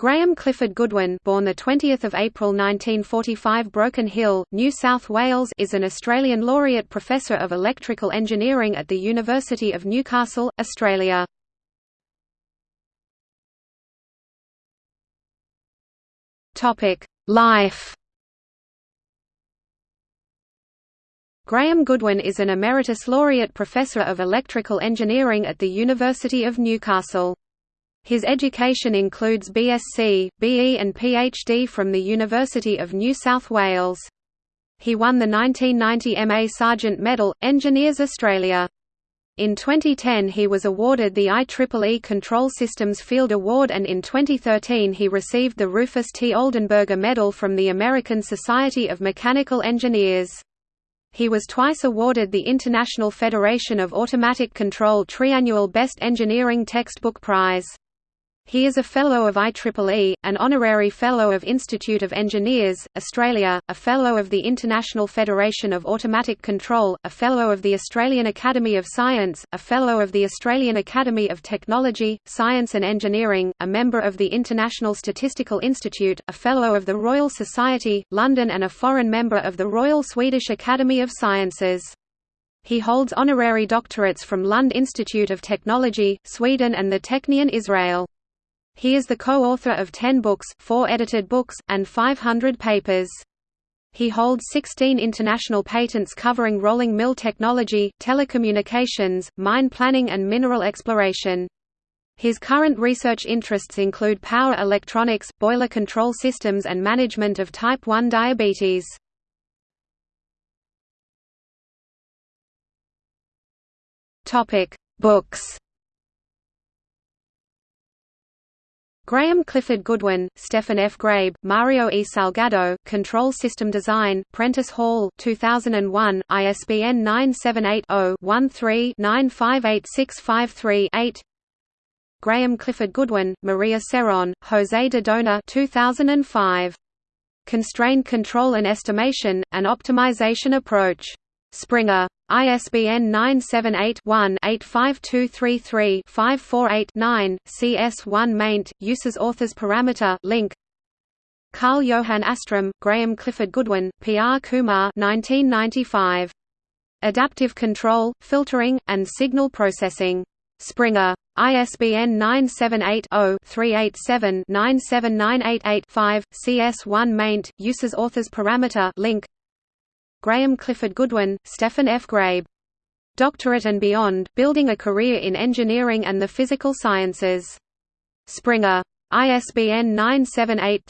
Graham Clifford Goodwin, born the 20th of April 1945, Broken Hill, New South Wales, is an Australian laureate professor of electrical engineering at the University of Newcastle, Australia. Topic: Life. Graham Goodwin is an emeritus laureate professor of electrical engineering at the University of Newcastle. His education includes BSc, BE and PhD from the University of New South Wales. He won the 1990 MA Sargent Medal, Engineers Australia. In 2010 he was awarded the IEEE Control Systems Field Award and in 2013 he received the Rufus T. Oldenburger Medal from the American Society of Mechanical Engineers. He was twice awarded the International Federation of Automatic Control Triannual Best Engineering Textbook Prize. He is a Fellow of IEEE, an Honorary Fellow of Institute of Engineers, Australia, a Fellow of the International Federation of Automatic Control, a Fellow of the Australian Academy of Science, a Fellow of the Australian Academy of Technology, Science and Engineering, a member of the International Statistical Institute, a Fellow of the Royal Society, London and a foreign member of the Royal Swedish Academy of Sciences. He holds honorary doctorates from Lund Institute of Technology, Sweden and the Technion Israel. He is the co-author of 10 books, 4 edited books, and 500 papers. He holds 16 international patents covering rolling mill technology, telecommunications, mine planning and mineral exploration. His current research interests include power electronics, boiler control systems and management of type 1 diabetes. Books Graham Clifford Goodwin, Stefan F. Graebe, Mario E. Salgado, Control System Design, Prentice Hall 2001, ISBN 978-0-13-958653-8 Graham Clifford Goodwin, Maria Seron, Jose de Dona 2005. Constrained Control and Estimation, an Optimization Approach. Springer. ISBN 978-1-85233-548-9, CS1 maint, uses authors parameter link. Karl Johan Åström, Graham Clifford Goodwin, P.R. Kumar 1995. Adaptive Control, Filtering, and Signal Processing. Springer. ISBN 978-0-387-97988-5, CS1 maint, uses authors parameter link. Graham Clifford Goodwin, Stefan F. Graebe. Doctorate and Beyond, Building a Career in Engineering and the Physical Sciences. Springer. ISBN 978